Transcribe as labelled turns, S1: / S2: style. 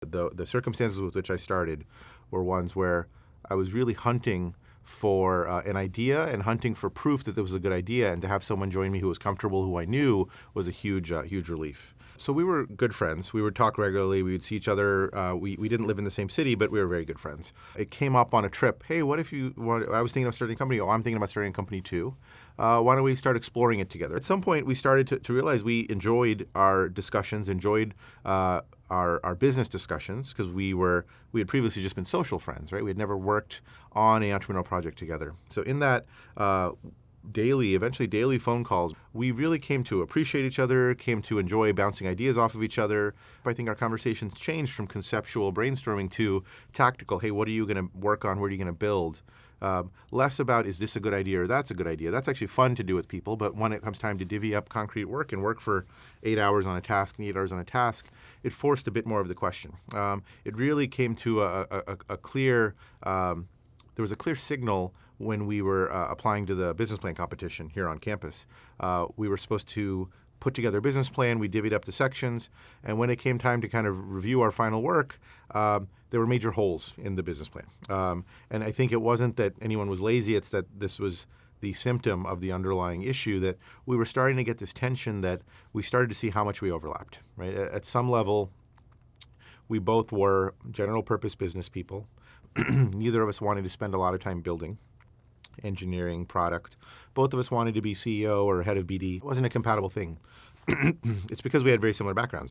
S1: The, the circumstances with which I started were ones where I was really hunting for uh, an idea and hunting for proof that there was a good idea, and to have someone join me who was comfortable, who I knew, was a huge, uh, huge relief. So we were good friends. We would talk regularly. We would see each other. Uh, we, we didn't live in the same city, but we were very good friends. It came up on a trip. Hey, what if you? I was thinking of starting a company. Oh, I'm thinking about starting a company too. Uh, why don't we start exploring it together? At some point, we started to, to realize we enjoyed our discussions, enjoyed uh, our, our business discussions because we were we had previously just been social friends, right? We had never worked on an entrepreneurial project together. So in that uh, daily, eventually daily phone calls, we really came to appreciate each other, came to enjoy bouncing ideas off of each other. I think our conversations changed from conceptual brainstorming to tactical. Hey, what are you going to work on? What are you going to build? Um, less about is this a good idea or that's a good idea. That's actually fun to do with people, but when it comes time to divvy up concrete work and work for eight hours on a task eight hours on a task, it forced a bit more of the question. Um, it really came to a, a, a clear, um, there was a clear signal when we were uh, applying to the business plan competition here on campus. Uh, we were supposed to put together a business plan, we divvied up the sections, and when it came time to kind of review our final work, um, there were major holes in the business plan. Um, and I think it wasn't that anyone was lazy, it's that this was the symptom of the underlying issue that we were starting to get this tension that we started to see how much we overlapped, right? At some level, we both were general purpose business people. Neither of us wanted to spend a lot of time building engineering, product. Both of us wanted to be CEO or head of BD. It wasn't a compatible thing. it's because we had very similar backgrounds.